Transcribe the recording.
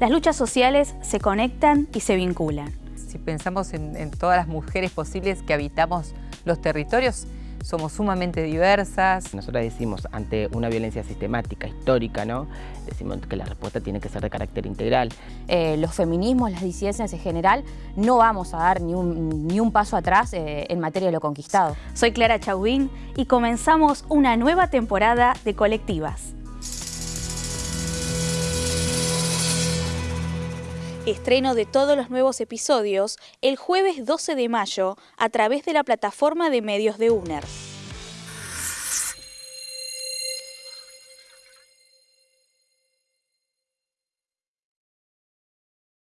Las luchas sociales se conectan y se vinculan. Si pensamos en, en todas las mujeres posibles que habitamos los territorios, somos sumamente diversas. Nosotros decimos, ante una violencia sistemática, histórica, ¿no? decimos que la respuesta tiene que ser de carácter integral. Eh, los feminismos, las disidencias en general, no vamos a dar ni un, ni un paso atrás eh, en materia de lo conquistado. Soy Clara Chauvin y comenzamos una nueva temporada de Colectivas. Estreno de todos los nuevos episodios el jueves 12 de mayo a través de la plataforma de medios de UNER.